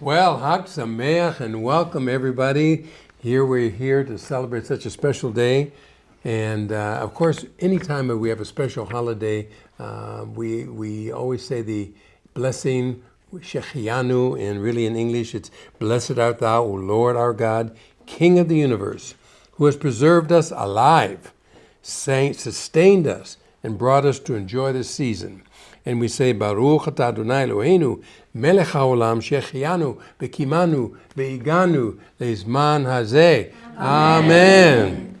Well, Hag Sameach and welcome everybody. Here we're here to celebrate such a special day. And uh, of course, anytime we have a special holiday, uh, we, we always say the blessing, Shechianu, and really in English it's Blessed art thou, O Lord our God, King of the universe, who has preserved us alive, sustained us, and brought us to enjoy this season. And we say, Baruch atah Adonai Eloheinu, melech haolam, shechianu, bekimanu, beiganu, leizman hazeh. Amen.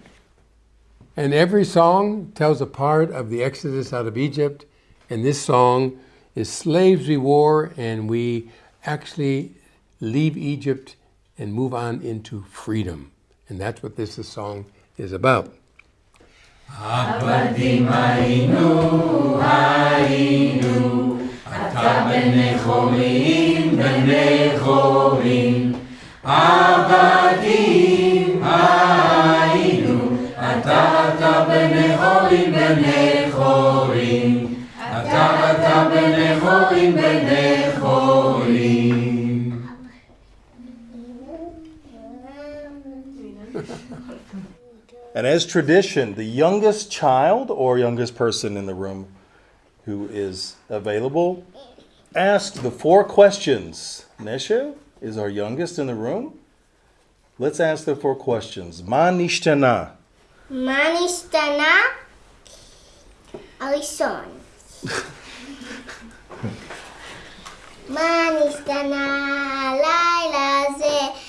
And every song tells a part of the exodus out of Egypt. And this song is slaves we wore, and we actually leave Egypt and move on into freedom. And that's what this song is about. עבדים היינו, היינו, אתה בני חורים, בני חורים. עבדים היינו, אתה, אתה בני חורים, בני חורים. אתה, אתה בני חורים, בני And as tradition, the youngest child or youngest person in the room who is available asks the four questions. Nesha is our youngest in the room. Let's ask the four questions. Ma nishtana. Ma nishtana. Alison. Ma nishtana. Laila ze.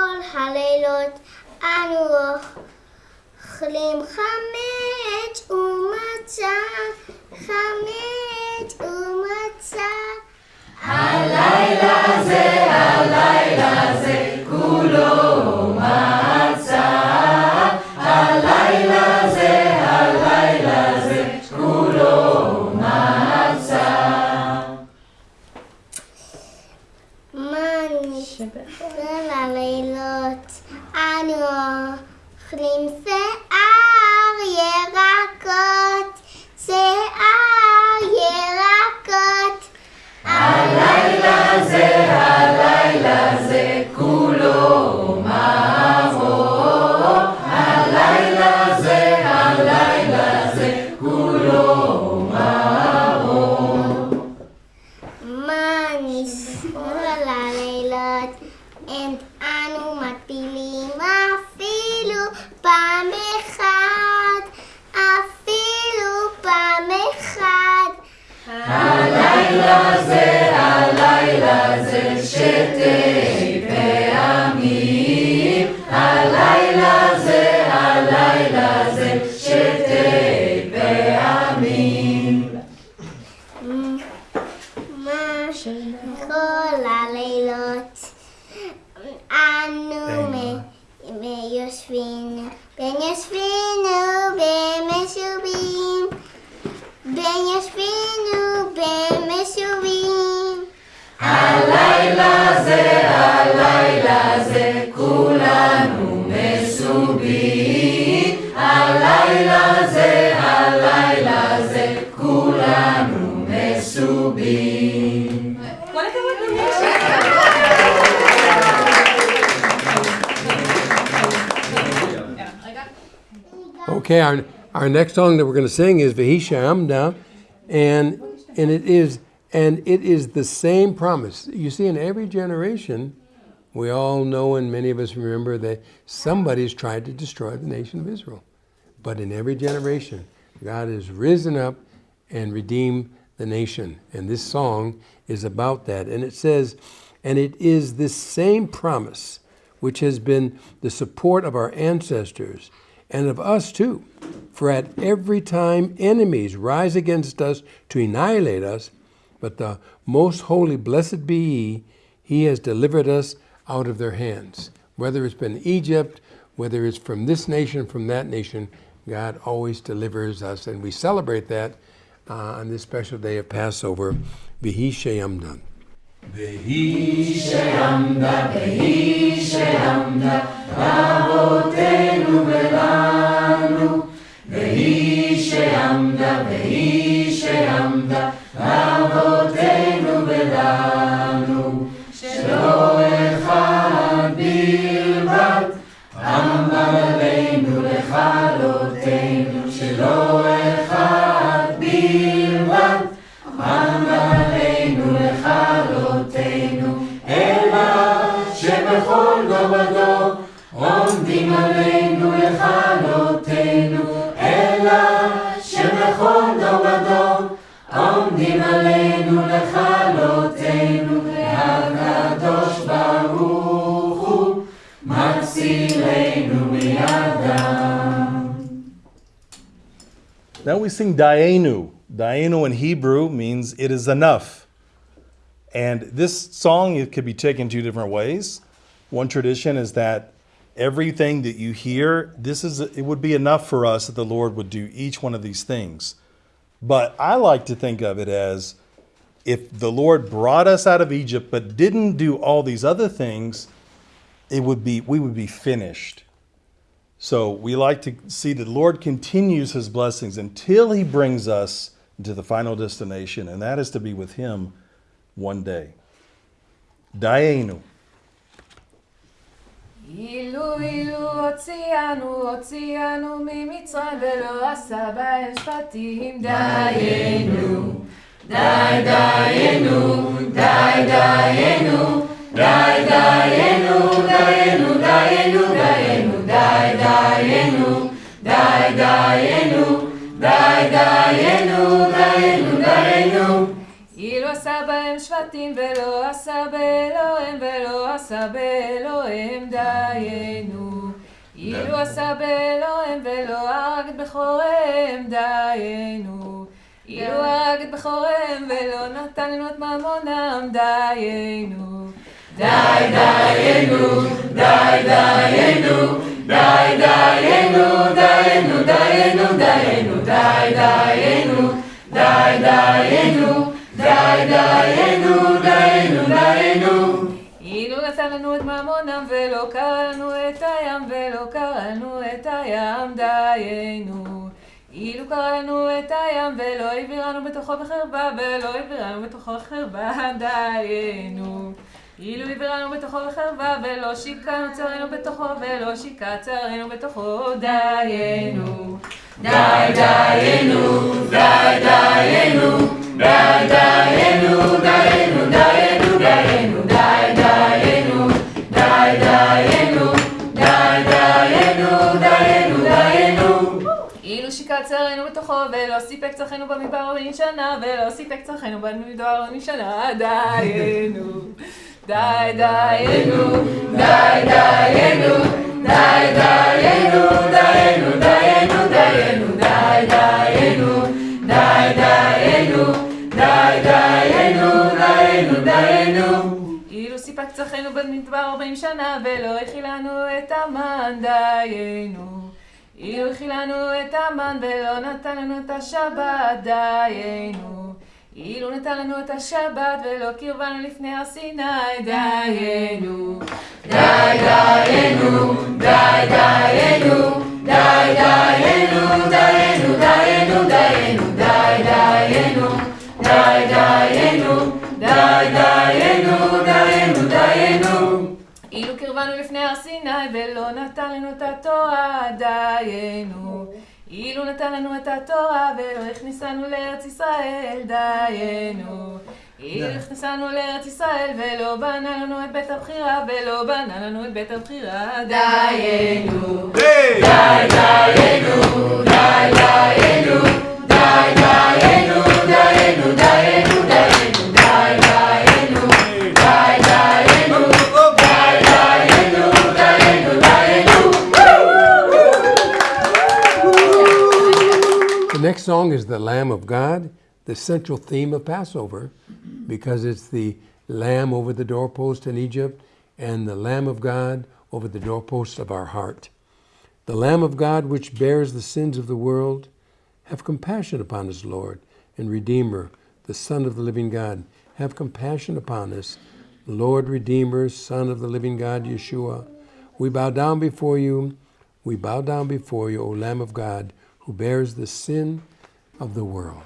בכל הלילות אנו אוכלים חמץ ומצה, חמץ Okay, our, our next song that we're going to sing is Vahisha Amda, and and it is and it is the same promise. You see, in every generation, we all know and many of us remember that somebody's tried to destroy the nation of Israel. But in every generation, God has risen up and redeemed the nation. And this song is about that. And it says, and it is this same promise which has been the support of our ancestors and of us too. For at every time enemies rise against us to annihilate us, but the most holy, blessed be He, he has delivered us out of their hands. Whether it's been Egypt, whether it's from this nation, from that nation, God always delivers us. And we celebrate that uh, on this special day of Passover, Vihi Sheyamdan. Vihi Sheyamdan, Vihi Sheyamdan. לאבותינו ולנו והיא שעמדה והיא שעמדה Now we sing Daenu. Daenu in Hebrew means it is enough. And this song it could be taken two different ways. One tradition is that everything that you hear, this is it would be enough for us that the Lord would do each one of these things. But I like to think of it as if the Lord brought us out of Egypt but didn't do all these other things, it would be we would be finished. So we like to see the Lord continues his blessings until he brings us to the final destination, and that is to be with him one day. Daenu. אילו אילו הוציאנו, הוציאנו ממצרים ולא עשה בהם שפטים דיינו. די דיינו, די דיינו, די דיינו, דיינו, דיינו, דיינו, שבטים ולא עשה באלוהים ולא עשה באלוהים דיינו. אילו עשה באלוהים ולא הרג את בכוריהם דיינו. אילו הרג את בכוריהם ולא נתן לנו את ממונם דיינו. די דיינו, די דיינו, די דיינו, דיינו, דיינו, דיינו, די דיינו, די דיינו. די דיינו. לנו את ממונם ולא קרא לנו את הים ולא קרא לנו את הים דיינו. אילו קרא לנו את הים ולא העבירנו בתוכו בחרבה ולא העבירנו בתוכו בחרבה דיינו. אילו העבירנו בתוכו בחרבה ולא שיקענו צרינו בתוכו ולא שיקע צרינו בתוכו דיינו. די דיינו, די דיינו, די דיינו, דיינו, דיינו, דיינו, צרינו בתוכו ולא סיפק צרכינו במדבר ארבעים שנה ולא סיפק צרכינו במדבר ארבעים שנה דיינו. די דיינו, די דיינו, די דיינו, דיינו, דיינו, דיינו, די דיינו, די דיינו, די דיינו, דיינו, דיינו. אילו סיפק צרכינו במדבר ארבעים שנה ולא הכילנו את המן דיינו. אילו הכילנו את המן ולא נתן לנו את השבת דיינו. אילו נתן לנו את השבת ולא קרבנו לפני הר סיני דיינו. די דיינו, די דיינו, די דיינו, דיינו, לנו את התורה דיינו. אילו נתן לנו את התורה ולא הכניסנו לארץ ישראל דיינו. אילו הכניסנו לארץ ישראל ולא בנה לנו את בית הבחירה ולא בנה לנו את בית הבחירה דיינו. די דיינו, די דיינו, די דיינו, next song is The Lamb of God, the central theme of Passover, because it's the lamb over the doorpost in Egypt and the Lamb of God over the doorpost of our heart. The Lamb of God, which bears the sins of the world, have compassion upon us, Lord and Redeemer, the Son of the living God. have compassion upon us. Lord Redeemer, Son of the living God, Yeshua, we bow down before you. We bow down before you, O Lamb of God, who bears the sin of the world.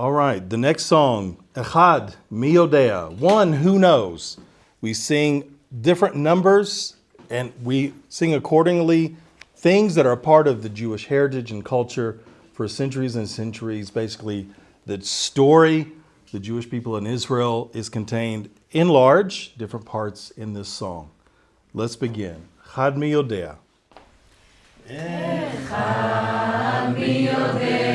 All right, the next song, Echad Miodea, one who knows. We sing different numbers and we sing accordingly things that are part of the Jewish heritage and culture for centuries and centuries. Basically, the story, the Jewish people in Israel, is contained in large different parts in this song. Let's begin. Chad mi yodea. Eh, mi yodea.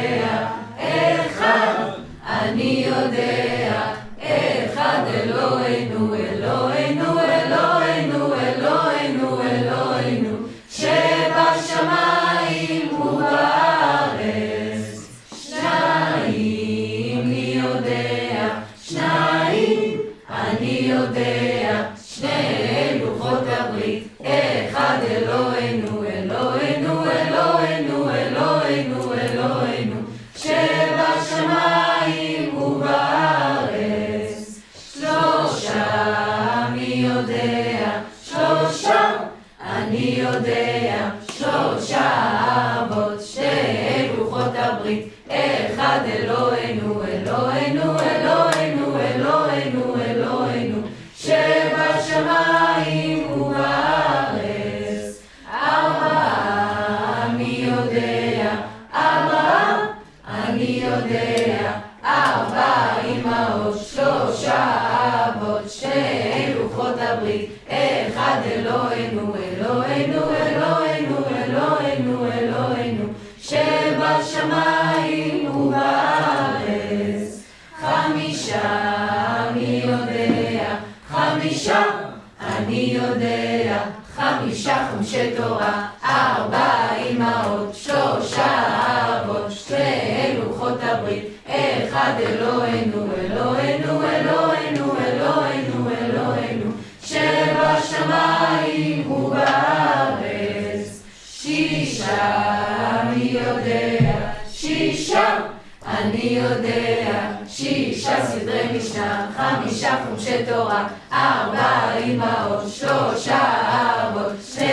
אני יודע, חמישה חומשי תורה, ארבע אמהות, שלושה אבות, שתי לוחות הברית, אחד אלוהינו, אלוהינו, אלוהינו, אלוהינו, אלוהינו, שבשמיים ובארץ. שישה אני יודע, שישה אני יודע, משנה, חמישה חומשי תורה, ארבע אמהות, שלושה אבות, שתי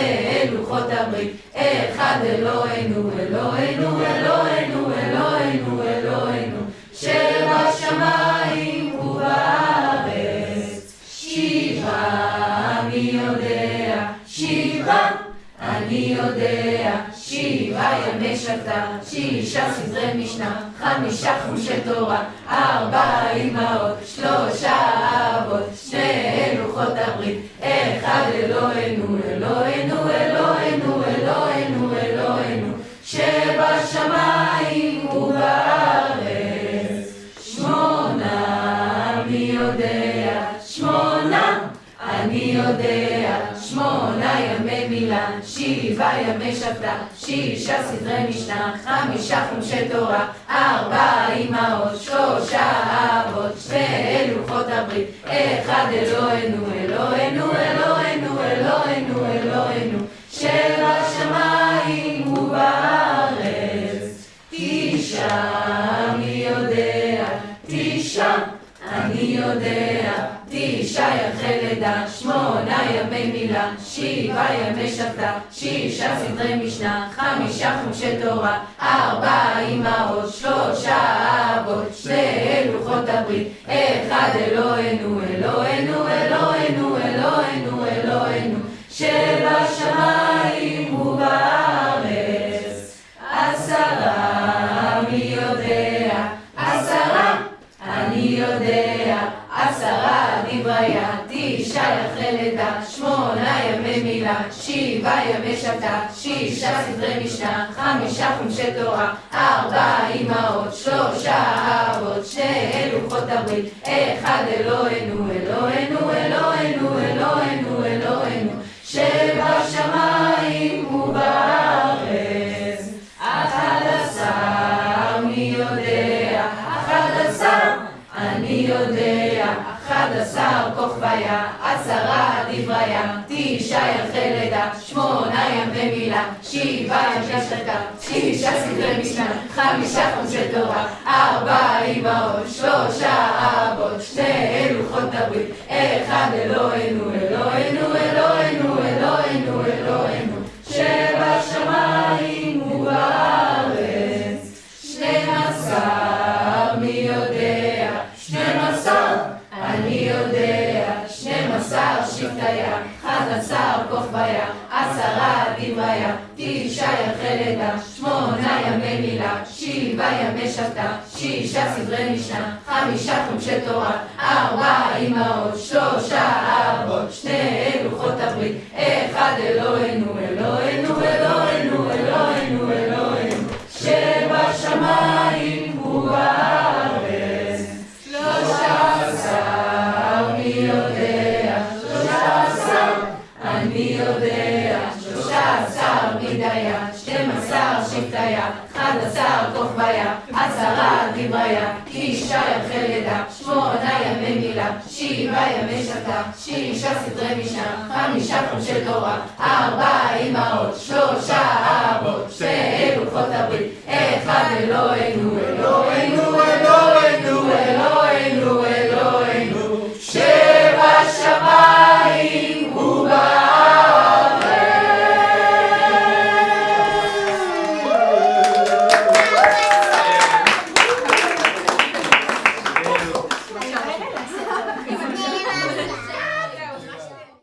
לוחות הברית, אחד אלוהינו, אלוהינו, אלוהינו, אלוהינו, אלוהינו, שבשמיים ובארץ. שבעה אני יודע, שבעה אני יודע, שבעה ימי שבתא, שישה סדרי משנה, חמישה חומשי תורה, ארבע אמהות, שלושה אבות, שני לוחות הברית, אחד אלוהינו, אלוהינו, אלוהינו, אלוהינו, אלוהינו, שבשמיים ובארץ. שמונה אני יודע, שמונה אני יודע, שמונה ימי מילה, שבעה ימי שבתא, שישה סדרי משנה, חמישה חומשי תורה, ארבע אמהות, שלושה אבות, שתי לוחות הברית, אחד אלוהינו, אלוהינו, אלוהינו, אלוהינו, אלוהינו, שבשמיים ובארץ. תשעה אני יודע, תשעה אני יודע, תשעה ירחי לידה, שמונה ימי מילה, שבעה ימי שבתא, שישה סדרי משנה, חמישה חומשי תורה, ארבע אמהות, שלושה אבות, שתי לוחות הברית, אחד אלוהינו, אלוהינו, אלוהינו, אלוהינו, אלוהינו, תפילה, שבעה ימי שבתא, שישה סדרי משנה, חמישה חומשי תורה, ארבע אמהות, שלושה אבות, שני לוחות הברית, אחד אלוהינו, אלוהינו, אלוהינו, אלוהינו, אלוהינו, שבשמיים ובארץ, אחד עשר, מי יודע, אחד עשר, אני יודע, אחד עשר כוכביה, תשעה ירחי לידה, שמונה ימי מילה, שבעה ימי שחטה, שישה סדרי משנה, חמישה חומשי תורה, ארבע אמהות, שלושה אבות, שני לוחות הברית, אחד אלוהינו, אלוהינו, שבתא, שישה סדרי משנה, חמישה חומשי תורה, ארבע אמהות, שלושה אבות, שני לוחות הברית, אחד אלוהינו, שבעה ימי שבתא, שישה סדרי משנה, חמישה חומשי תורה, ארבע אמהות, שלושה אבות, שני לוחות הברית, אחד אלוהינו